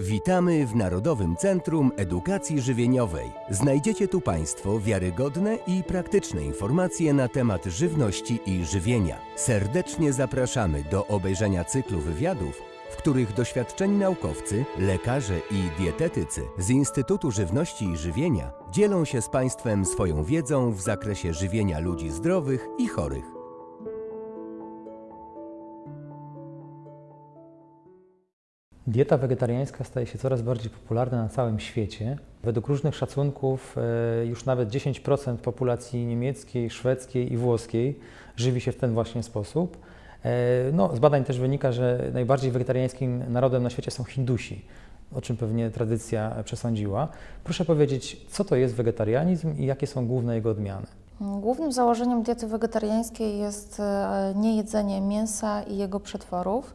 Witamy w Narodowym Centrum Edukacji Żywieniowej. Znajdziecie tu Państwo wiarygodne i praktyczne informacje na temat żywności i żywienia. Serdecznie zapraszamy do obejrzenia cyklu wywiadów, w których doświadczeni naukowcy, lekarze i dietetycy z Instytutu Żywności i Żywienia dzielą się z Państwem swoją wiedzą w zakresie żywienia ludzi zdrowych i chorych. Dieta wegetariańska staje się coraz bardziej popularna na całym świecie. Według różnych szacunków e, już nawet 10% populacji niemieckiej, szwedzkiej i włoskiej żywi się w ten właśnie sposób. E, no, z badań też wynika, że najbardziej wegetariańskim narodem na świecie są Hindusi, o czym pewnie tradycja przesądziła. Proszę powiedzieć, co to jest wegetarianizm i jakie są główne jego odmiany? Głównym założeniem diety wegetariańskiej jest e, niejedzenie mięsa i jego przetworów.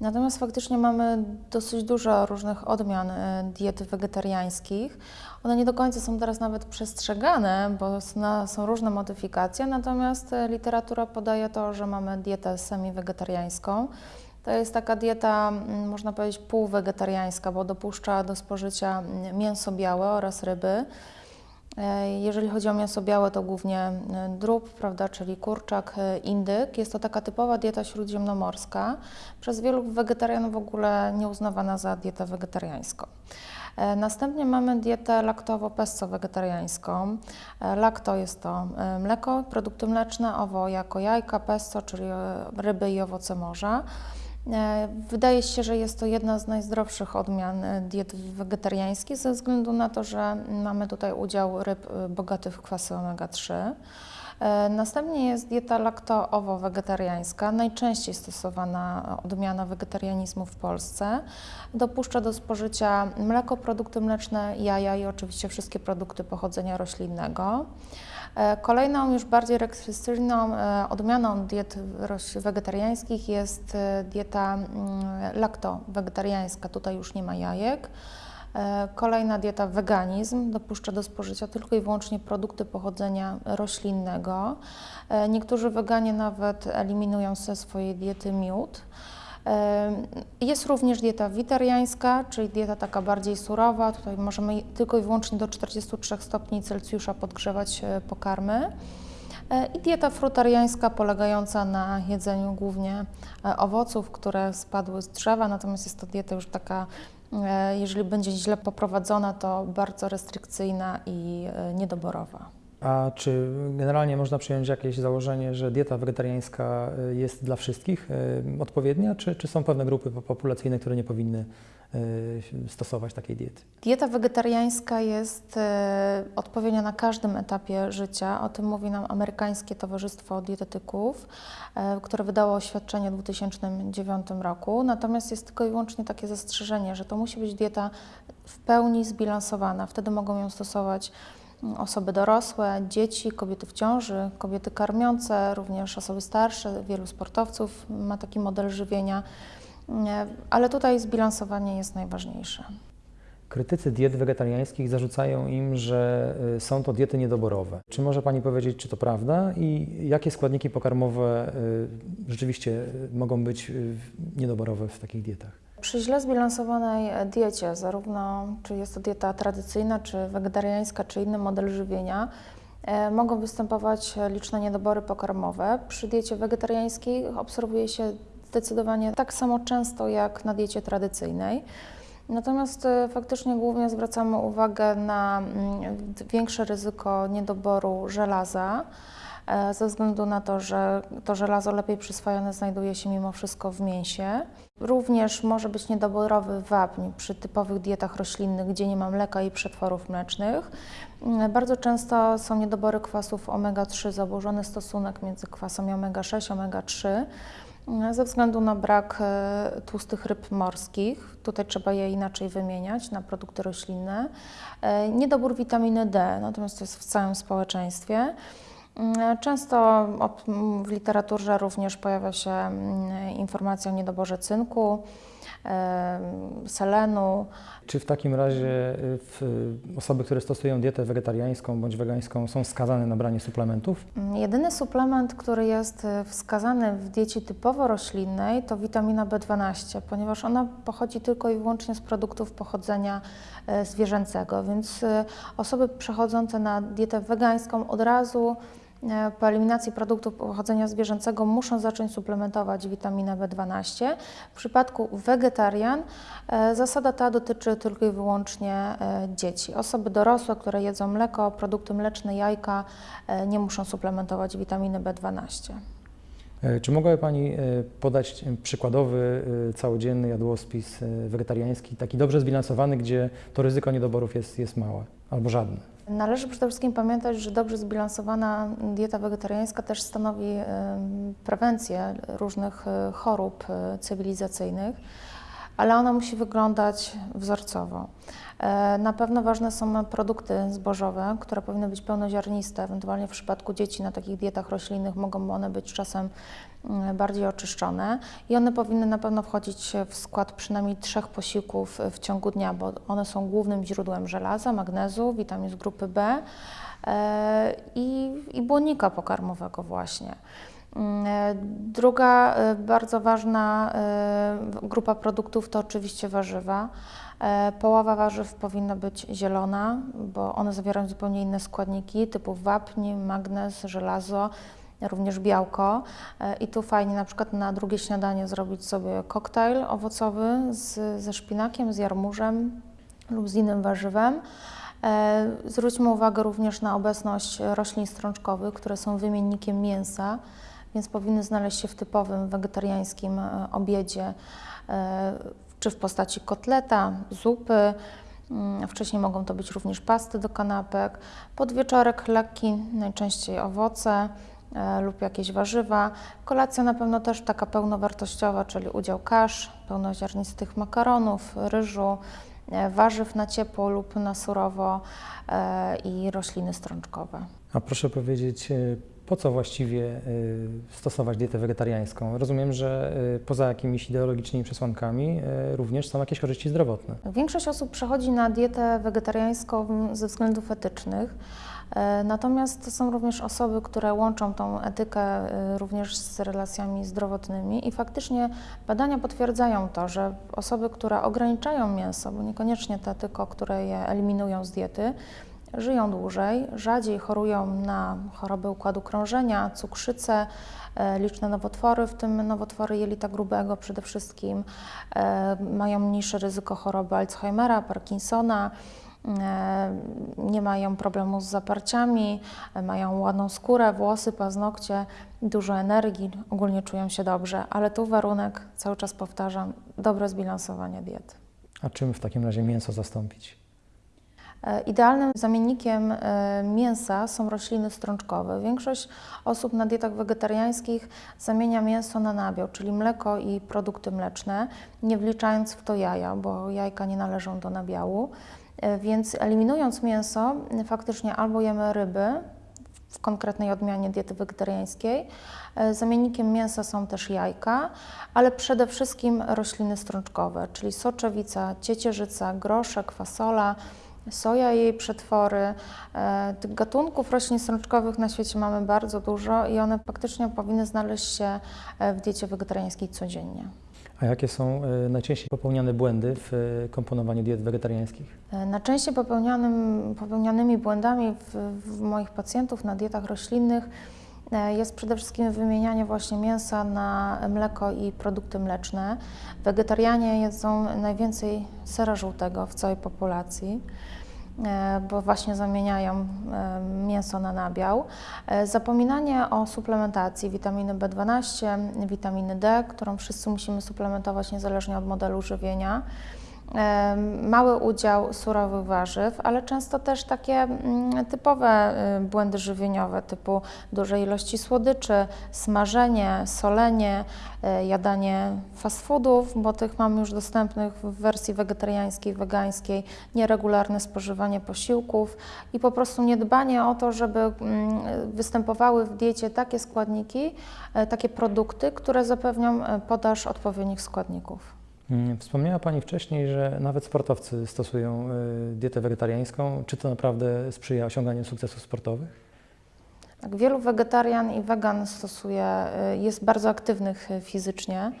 Natomiast faktycznie mamy dosyć dużo różnych odmian e, diet wegetariańskich. One nie do końca są teraz nawet przestrzegane, bo są różne modyfikacje, natomiast e, literatura podaje to, że mamy dietę semi-wegetariańską. To jest taka dieta, można powiedzieć, półwegetariańska, bo dopuszcza do spożycia mięso białe oraz ryby. E, jeżeli chodzi o mięso białe, to głównie e, drób, prawda, czyli kurczak, e, indyk. Jest to taka typowa dieta śródziemnomorska, przez wielu wegetarianów w ogóle nieuznawana za dietę wegetariańską. Następnie mamy dietę laktowo-pesto-wegetariańską. Lakto jest to mleko, produkty mleczne, owo jako jajka, pesto, czyli ryby i owoce morza. E, wydaje się, że jest to jedna z najzdrowszych odmian e, diet wegetariańskich ze względu na to, że mamy tutaj udział ryb e, bogatych w kwasy omega-3. Następnie jest dieta lakto-owo-wegetariańska, najczęściej stosowana odmiana wegetarianizmu w Polsce. Dopuszcza do spożycia mleko, produkty mleczne, jaja i oczywiście wszystkie produkty pochodzenia roślinnego. E, kolejną, już bardziej restrykcyjną e, odmianą diet wegetariańskich jest e, dieta mm, lakto-wegetariańska. Tutaj już nie ma jajek. Kolejna dieta weganizm dopuszcza do spożycia tylko i wyłącznie produkty pochodzenia roślinnego. Niektórzy weganie nawet eliminują ze swojej diety miód. Jest również dieta witariańska, czyli dieta taka bardziej surowa. Tutaj możemy tylko i wyłącznie do 43 stopni Celsjusza podgrzewać e, pokarmy. E, I dieta frutariańska polegająca na jedzeniu głównie e, owoców, które spadły z drzewa, natomiast jest to dieta już taka, jeżeli będzie źle poprowadzona, to bardzo restrykcyjna i niedoborowa. A czy generalnie można przyjąć jakieś założenie, że dieta wegetariańska y, jest dla wszystkich y, odpowiednia, czy, czy są pewne grupy populacyjne, które nie powinny y, stosować takiej diety? Dieta wegetariańska jest odpowiednia na każdym etapie życia. O tym mówi nam Amerykańskie Towarzystwo Dietetyków, które wydało oświadczenie w 2009 roku. Natomiast jest tylko i wyłącznie takie zastrzeżenie, że to musi być dieta w pełni zbilansowana. Wtedy mogą ją stosować osoby dorosłe, dzieci, kobiety w ciąży, kobiety karmiące, również osoby starsze, wielu sportowców ma taki model żywienia, ale tutaj zbilansowanie jest najważniejsze. Krytycy diet wegetariańskich zarzucają im, że y, są to diety niedoborowe. Czy może Pani powiedzieć, czy to prawda i jakie składniki pokarmowe y, rzeczywiście y, mogą być niedoborowe w takich dietach? Przy źle zbilansowanej diecie, zarówno czy jest to dieta tradycyjna, czy wegetariańska, czy inny model żywienia, e, mogą występować liczne niedobory pokarmowe. Przy diecie wegetariańskiej obserwuje się zdecydowanie tak samo często jak na diecie tradycyjnej. Natomiast e, faktycznie głównie zwracamy uwagę na mm, większe ryzyko niedoboru żelaza. E, ze względu na to, że to żelazo lepiej przyswojone znajduje się mimo wszystko w mięsie. Również może być niedoborowy wapń przy typowych dietach roślinnych, gdzie nie ma mleka i przetworów mlecznych. Mm, bardzo często są niedobory kwasów omega-3, zaburzony stosunek między kwasami omega-6 i omega-3 mm, ze względu na brak e, tłustych ryb morskich. Tutaj trzeba je inaczej wymieniać na produkty roślinne. E, niedobór witaminy D, natomiast to jest w całym społeczeństwie. Mm, Często op- m, w literaturze również pojawia się mm, informacja o niedoborze cynku, selenu. Czy w takim razie y, w, osoby, które stosują dietę wegetariańską bądź wegańską są skazane na branie suplementów? Mm, Jedyny suplement, który jest y, wskazany w diecie typowo roślinnej, to witamina B12, ponieważ ona pochodzi tylko i wyłącznie z produktów pochodzenia zwierzęcego, więc y, osoby przechodzące na dietę wegańską od razu po eliminacji produktów pochodzenia zwierzęcego muszą zacząć suplementować witaminę B12. W przypadku wegetarian e, zasada ta dotyczy tylko i wyłącznie e, dzieci. Osoby dorosłe, które jedzą mleko, produkty mleczne, jajka, e, nie muszą suplementować witaminy B12. E, Czy mogłaby Pani e, podać e, przykładowy e, całodzienny jadłospis e, wegetariański, taki dobrze zbilansowany, gdzie to ryzyko niedoborów jest, jest małe albo żadne? Należy przede wszystkim pamiętać, że dobrze zbilansowana dieta wegetariańska też stanowi prewencję różnych e, chorób e, cywilizacyjnych, ale ona musi wyglądać wzorcowo. E, Na pewno ważne są produkty zbożowe, które powinny być pełnoziarniste. Ewentualnie w przypadku dzieci na takich dietach roślinnych mogą one być czasem mm, bardziej oczyszczone i one powinny na pewno wchodzić w skład przynajmniej trzech posiłków w ciągu dnia, bo one są głównym źródłem żelaza, magnezu, witamin z grupy B e, i, i błonnika pokarmowego właśnie. Mm, e, Druga bardzo ważna grupa produktów to oczywiście warzywa. E, Połowa warzyw powinna być zielona, bo one zawierają zupełnie inne składniki typu wapń, magnez, żelazo, również białko. E, I tu fajnie na przykład na drugie śniadanie zrobić sobie koktajl owocowy z, ze szpinakiem, z jarmużem lub z innym warzywem. E, Zwróćmy uwagę również na obecność roślin strączkowych, które są wymiennikiem mięsa, więc powinny znaleźć się w typowym wegetariańskim obiedzie, czy w postaci kotleta, zupy. Mm, Wcześniej mogą to być również pasty do kanapek. Podwieczorek lekki, najczęściej owoce e, lub jakieś warzywa. Kolacja na pewno też taka pełnowartościowa, czyli udział kasz, pełnoziarnistych makaronów, ryżu, e, warzyw na ciepło lub na surowo e, i rośliny strączkowe. A proszę powiedzieć, po co właściwie e, stosować dietę wegetariańską? Rozumiem, że e, poza jakimiś ideologicznymi przesłankami e, również są jakieś korzyści zdrowotne. Większość osób przechodzi na dietę wegetariańską ze względów etycznych. Natomiast są również osoby, które łączą tą etykę również z relacjami zdrowotnymi i faktycznie badania potwierdzają to, że osoby, które ograniczają mięso, bo niekoniecznie te tylko, które je eliminują z diety, żyją dłużej, rzadziej chorują na choroby układu krążenia, cukrzycę, e, liczne nowotwory, w tym nowotwory jelita grubego przede wszystkim, e, mają mniejsze ryzyko choroby Alzheimera, Parkinsona, e, nie mają problemu z zaparciami, mają ładną skórę, włosy, paznokcie, dużo energii, ogólnie czują się dobrze, ale tu warunek, cały czas powtarzam, dobre zbilansowanie diety. A czym w takim razie mięso zastąpić? E, Idealnym zamiennikiem e, mięsa są rośliny strączkowe. Większość osób na dietach wegetariańskich zamienia mięso na nabiał, czyli mleko i produkty mleczne, nie wliczając w to jaja, bo jajka nie należą do nabiału. E, Więc eliminując mięso, faktycznie albo jemy ryby, w konkretnej odmianie diety wegetariańskiej. Zamiennikiem mięsa są też jajka, ale przede wszystkim rośliny strączkowe, czyli soczewica, ciecierzyca, groszek, fasola, soja i jej przetwory. E, Tych gatunków roślin strączkowych na świecie mamy bardzo dużo i one faktycznie powinny znaleźć się e, w diecie wegetariańskiej codziennie. A jakie są e, najczęściej popełniane błędy w komponowaniu diet wegetariańskich? Najczęściej popełnianym, popełnianymi błędami w, w moich pacjentów na dietach roślinnych jest przede wszystkim wymienianie właśnie mięsa na mleko i produkty mleczne. Wegetarianie jedzą najwięcej sera żółtego w całej populacji e, bo właśnie zamieniają e, mięso na nabiał. E, Zapominanie o suplementacji witaminy B12, witaminy D, którą wszyscy musimy suplementować niezależnie od modelu żywienia. Mały udział surowych warzyw, ale często też takie mm, typowe y, błędy żywieniowe typu duże ilości słodyczy, smażenie, solenie, e, jadanie fast foodów, bo tych mamy już dostępnych w wersji wegetariańskiej, wegańskiej, nieregularne spożywanie posiłków i po prostu niedbanie o to, żeby mm, występowały w diecie takie składniki, e, takie produkty, które zapewnią e, podaż odpowiednich składników. Mm, Wspomniała Pani wcześniej, że nawet sportowcy stosują y, dietę wegetariańską. Czy to naprawdę sprzyja osiąganiu sukcesów sportowych? Tak, wielu wegetarian i wegan stosuje, y, jest bardzo aktywnych y, fizycznie.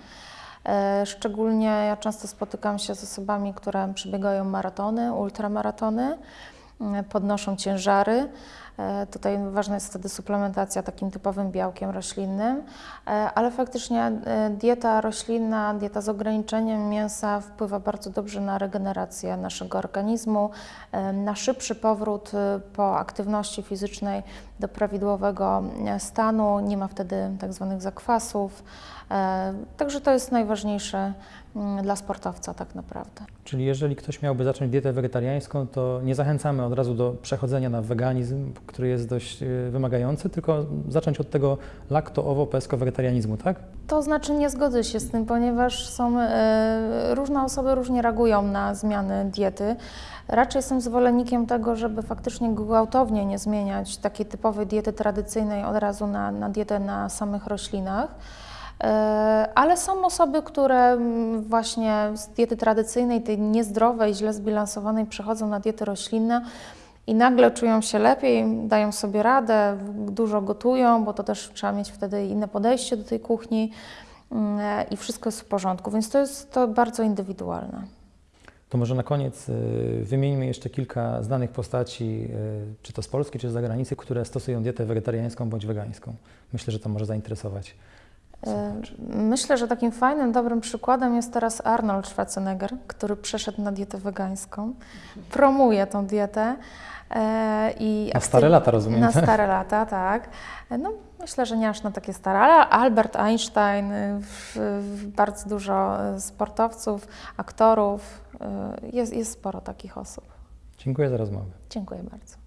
Szczególnie ja często spotykam się z osobami, które przebiegają maratony, ultramaratony, podnoszą ciężary. E, Tutaj ważna jest wtedy suplementacja takim typowym białkiem roślinnym, e, ale faktycznie e, dieta roślinna, dieta z ograniczeniem mięsa wpływa bardzo dobrze na regenerację naszego organizmu, na szybszy powrót po aktywności fizycznej do prawidłowego stanu, nie ma wtedy tak zwanych zakwasów. Także to jest najważniejsze mm, dla sportowca tak naprawdę. Czyli jeżeli ktoś miałby zacząć dietę wegetariańską, to nie zachęcamy od razu do przechodzenia na weganizm, który jest dość y, wymagający, tylko zacząć od tego lakto-owo-pesko-wegetarianizmu, tak? To znaczy nie zgodzę się z tym, ponieważ są e, różne osoby różnie reagują na zmiany diety. Raczej jestem zwolennikiem tego, żeby faktycznie gwałtownie nie zmieniać takiej typowej diety tradycyjnej od razu na, na dietę na samych roślinach. E, Ale są osoby, które mm, właśnie z diety tradycyjnej, tej niezdrowej, źle zbilansowanej, przechodzą na diety roślinne i nagle czują się lepiej, dają sobie radę, dużo gotują, bo to też trzeba mieć wtedy inne podejście do tej kuchni mm, i wszystko jest w porządku, więc to jest to bardzo indywidualne. To może na koniec y, wymieńmy jeszcze kilka znanych postaci, y, czy to z Polski, czy z zagranicy, które stosują dietę wegetariańską bądź wegańską. Myślę, że to może zainteresować. E, Myślę, że takim fajnym, dobrym przykładem jest teraz Arnold Schwarzenegger, który przeszedł na dietę wegańską, promuje tą dietę. e, I Na stare lata, rozumiem, Na tak? stare lata, tak. No, myślę, że nie aż na takie stare, ale Albert Einstein, y, bardzo dużo y, sportowców, aktorów, y, jest, jest sporo takich osób. Dziękuję za rozmowę. Dziękuję bardzo.